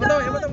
bắt đầu em bắt đầu